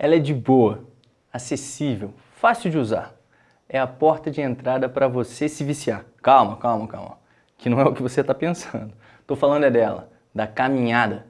Ela é de boa, acessível, fácil de usar. É a porta de entrada para você se viciar. Calma, calma, calma. Que não é o que você está pensando. Estou falando é dela, da caminhada.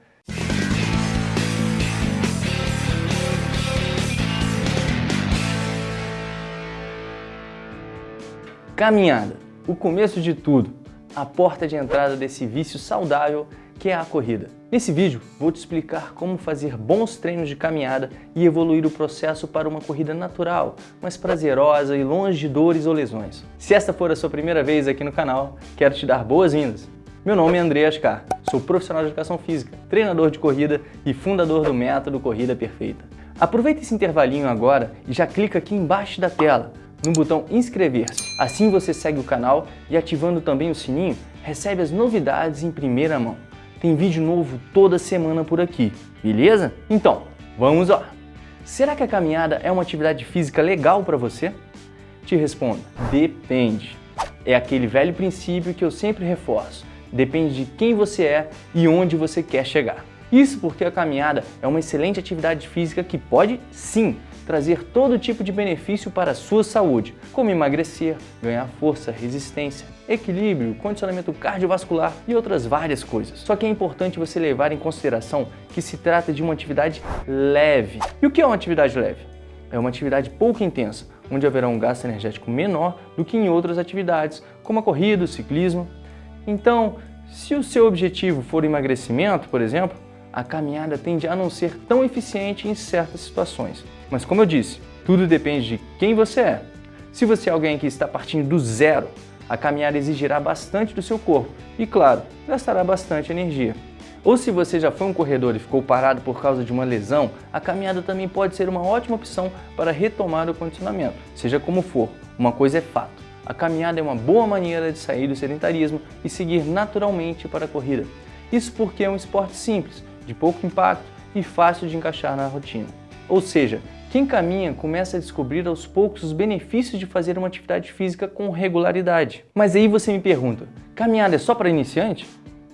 Caminhada, o começo de tudo, a porta de entrada desse vício saudável que é a corrida. Nesse vídeo, vou te explicar como fazer bons treinos de caminhada e evoluir o processo para uma corrida natural, mais prazerosa e longe de dores ou lesões. Se esta for a sua primeira vez aqui no canal, quero te dar boas-vindas. Meu nome é André Ascar, sou profissional de educação física, treinador de corrida e fundador do método Corrida Perfeita. Aproveita esse intervalinho agora e já clica aqui embaixo da tela no botão inscrever-se. Assim você segue o canal e ativando também o sininho, recebe as novidades em primeira mão. Tem vídeo novo toda semana por aqui, beleza? Então, vamos lá! Será que a caminhada é uma atividade física legal para você? Te respondo, depende. É aquele velho princípio que eu sempre reforço. Depende de quem você é e onde você quer chegar. Isso porque a caminhada é uma excelente atividade física que pode, sim, trazer todo tipo de benefício para a sua saúde, como emagrecer, ganhar força, resistência, equilíbrio, condicionamento cardiovascular e outras várias coisas. Só que é importante você levar em consideração que se trata de uma atividade leve. E o que é uma atividade leve? É uma atividade pouco intensa, onde haverá um gasto energético menor do que em outras atividades, como a corrida, o ciclismo. Então, se o seu objetivo for emagrecimento, por exemplo, a caminhada tende a não ser tão eficiente em certas situações. Mas como eu disse, tudo depende de quem você é. Se você é alguém que está partindo do zero, a caminhada exigirá bastante do seu corpo e, claro, gastará bastante energia. Ou se você já foi um corredor e ficou parado por causa de uma lesão, a caminhada também pode ser uma ótima opção para retomar o condicionamento. Seja como for, uma coisa é fato. A caminhada é uma boa maneira de sair do sedentarismo e seguir naturalmente para a corrida. Isso porque é um esporte simples, de pouco impacto e fácil de encaixar na rotina. Ou seja, quem caminha começa a descobrir aos poucos os benefícios de fazer uma atividade física com regularidade. Mas aí você me pergunta, caminhada é só para iniciante?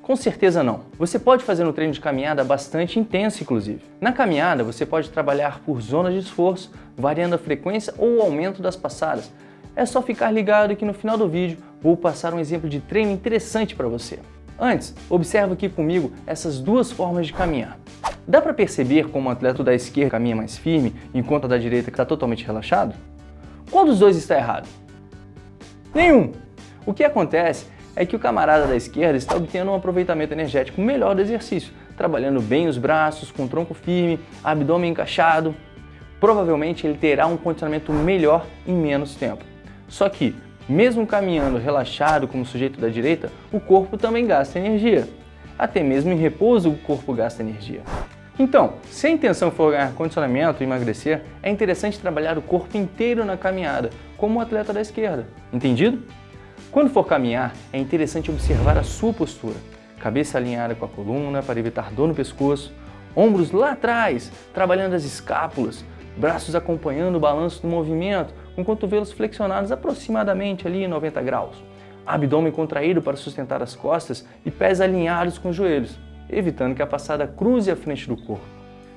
Com certeza não. Você pode fazer um treino de caminhada bastante intenso, inclusive. Na caminhada, você pode trabalhar por zonas de esforço, variando a frequência ou o aumento das passadas. É só ficar ligado que no final do vídeo vou passar um exemplo de treino interessante para você. Antes, observa aqui comigo essas duas formas de caminhar. Dá para perceber como o atleta da esquerda caminha mais firme, enquanto a da direita está totalmente relaxado? Qual dos dois está errado? Nenhum! O que acontece é que o camarada da esquerda está obtendo um aproveitamento energético melhor do exercício, trabalhando bem os braços, com tronco firme, abdômen encaixado. Provavelmente ele terá um condicionamento melhor em menos tempo. Só que, mesmo caminhando relaxado como sujeito da direita, o corpo também gasta energia. Até mesmo em repouso o corpo gasta energia. Então, se a intenção for ganhar condicionamento e emagrecer, é interessante trabalhar o corpo inteiro na caminhada, como o atleta da esquerda. Entendido? Quando for caminhar, é interessante observar a sua postura. Cabeça alinhada com a coluna para evitar dor no pescoço, ombros lá atrás, trabalhando as escápulas, braços acompanhando o balanço do movimento, com cotovelos flexionados aproximadamente ali 90 graus. Abdômen contraído para sustentar as costas e pés alinhados com os joelhos evitando que a passada cruze a frente do corpo.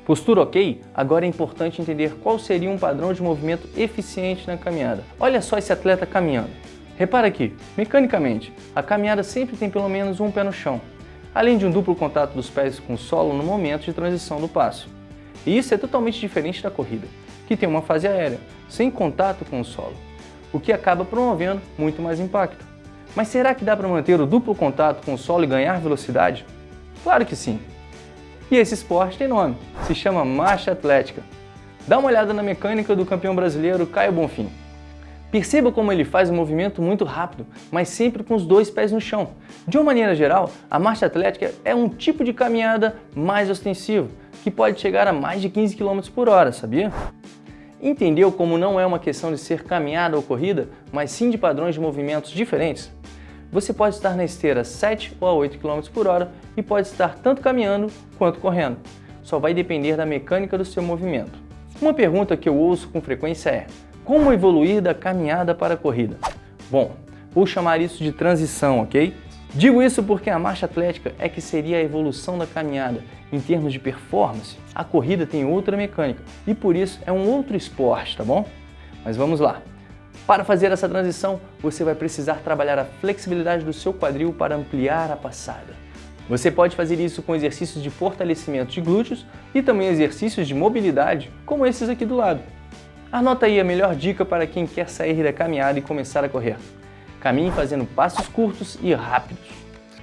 Postura ok? Agora é importante entender qual seria um padrão de movimento eficiente na caminhada. Olha só esse atleta caminhando. Repara aqui, mecanicamente, a caminhada sempre tem pelo menos um pé no chão, além de um duplo contato dos pés com o solo no momento de transição do passo. E isso é totalmente diferente da corrida, que tem uma fase aérea, sem contato com o solo, o que acaba promovendo muito mais impacto. Mas será que dá para manter o duplo contato com o solo e ganhar velocidade? Claro que sim. E esse esporte tem nome, se chama marcha atlética. Dá uma olhada na mecânica do campeão brasileiro Caio Bonfim. Perceba como ele faz um movimento muito rápido, mas sempre com os dois pés no chão. De uma maneira geral, a marcha atlética é um tipo de caminhada mais ostensivo, que pode chegar a mais de 15 km por hora, sabia? Entendeu como não é uma questão de ser caminhada ou corrida, mas sim de padrões de movimentos diferentes? Você pode estar na esteira 7 ou a 8 km por hora e pode estar tanto caminhando quanto correndo. Só vai depender da mecânica do seu movimento. Uma pergunta que eu ouço com frequência é como evoluir da caminhada para a corrida? Bom, vou chamar isso de transição, ok? Digo isso porque a marcha atlética é que seria a evolução da caminhada. Em termos de performance, a corrida tem outra mecânica e por isso é um outro esporte, tá bom? Mas vamos lá. Para fazer essa transição, você vai precisar trabalhar a flexibilidade do seu quadril para ampliar a passada. Você pode fazer isso com exercícios de fortalecimento de glúteos e também exercícios de mobilidade, como esses aqui do lado. Anota aí a melhor dica para quem quer sair da caminhada e começar a correr. Caminhe fazendo passos curtos e rápidos.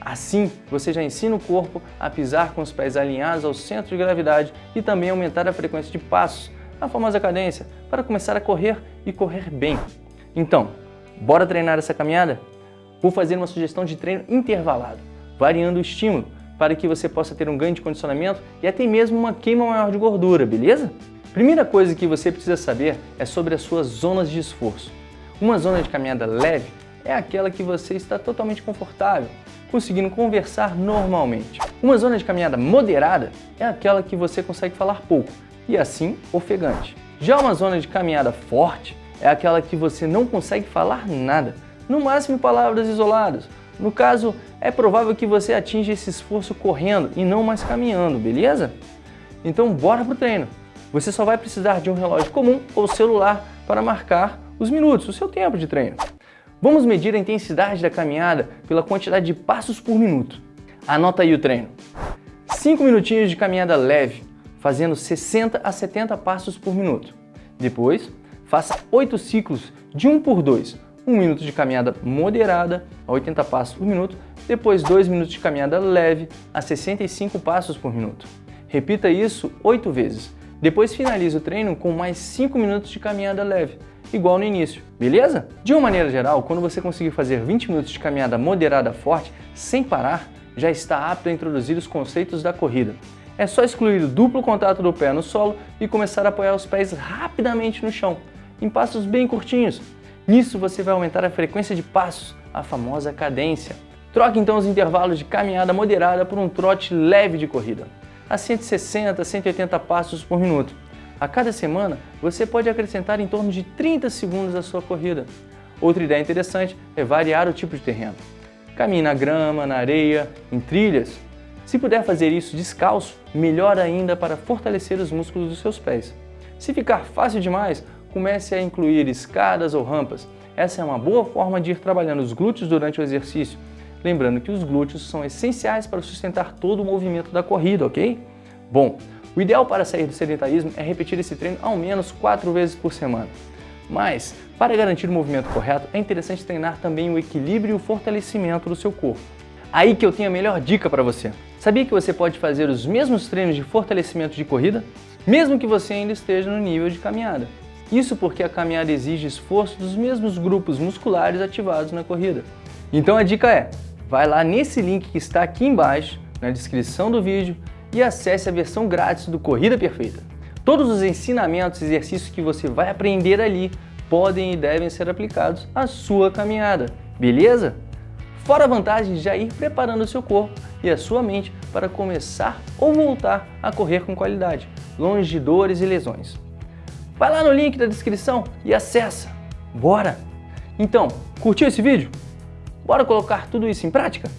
Assim, você já ensina o corpo a pisar com os pés alinhados ao centro de gravidade e também aumentar a frequência de passos, a famosa cadência, para começar a correr e correr bem. Então, bora treinar essa caminhada? Vou fazer uma sugestão de treino intervalado, variando o estímulo, para que você possa ter um ganho de condicionamento e até mesmo uma queima maior de gordura, beleza? Primeira coisa que você precisa saber é sobre as suas zonas de esforço. Uma zona de caminhada leve é aquela que você está totalmente confortável, conseguindo conversar normalmente. Uma zona de caminhada moderada é aquela que você consegue falar pouco e assim ofegante. Já uma zona de caminhada forte é aquela que você não consegue falar nada, no máximo palavras isoladas. No caso, é provável que você atinja esse esforço correndo e não mais caminhando, beleza? Então bora pro treino! Você só vai precisar de um relógio comum ou celular para marcar os minutos, o seu tempo de treino. Vamos medir a intensidade da caminhada pela quantidade de passos por minuto. Anota aí o treino. 5 minutinhos de caminhada leve, fazendo 60 a 70 passos por minuto. Depois, faça 8 ciclos de 1 por 2. 1 minuto de caminhada moderada a 80 passos por minuto, depois 2 minutos de caminhada leve a 65 passos por minuto. Repita isso 8 vezes. Depois finalize o treino com mais 5 minutos de caminhada leve, igual no início, beleza? De uma maneira geral, quando você conseguir fazer 20 minutos de caminhada moderada forte, sem parar, já está apto a introduzir os conceitos da corrida. É só excluir o duplo contato do pé no solo e começar a apoiar os pés rapidamente no chão, em passos bem curtinhos. Nisso você vai aumentar a frequência de passos, a famosa cadência. Troque então os intervalos de caminhada moderada por um trote leve de corrida, a 160, 180 passos por minuto. A cada semana, você pode acrescentar em torno de 30 segundos à sua corrida. Outra ideia interessante é variar o tipo de terreno. Caminhe na grama, na areia, em trilhas. Se puder fazer isso descalço, melhor ainda para fortalecer os músculos dos seus pés. Se ficar fácil demais, comece a incluir escadas ou rampas. Essa é uma boa forma de ir trabalhando os glúteos durante o exercício. Lembrando que os glúteos são essenciais para sustentar todo o movimento da corrida, ok? Bom, o ideal para sair do sedentarismo é repetir esse treino ao menos 4 vezes por semana. Mas, para garantir o movimento correto, é interessante treinar também o equilíbrio e o fortalecimento do seu corpo. Aí que eu tenho a melhor dica para você. Sabia que você pode fazer os mesmos treinos de fortalecimento de corrida, mesmo que você ainda esteja no nível de caminhada? Isso porque a caminhada exige esforço dos mesmos grupos musculares ativados na corrida. Então a dica é, vai lá nesse link que está aqui embaixo, na descrição do vídeo, e acesse a versão grátis do Corrida Perfeita. Todos os ensinamentos e exercícios que você vai aprender ali podem e devem ser aplicados à sua caminhada, beleza? Fora a vantagem de já ir preparando o seu corpo e a sua mente para começar ou voltar a correr com qualidade, longe de dores e lesões. Vai lá no link da descrição e acessa! Bora! Então, curtiu esse vídeo? Bora colocar tudo isso em prática?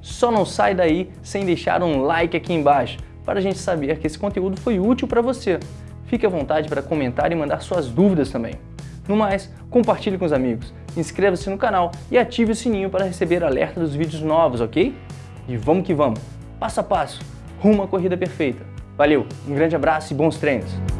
Só não sai daí sem deixar um like aqui embaixo, para a gente saber que esse conteúdo foi útil para você. Fique à vontade para comentar e mandar suas dúvidas também. No mais, compartilhe com os amigos, inscreva-se no canal e ative o sininho para receber alerta dos vídeos novos, ok? E vamos que vamos, passo a passo, rumo à corrida perfeita. Valeu, um grande abraço e bons treinos!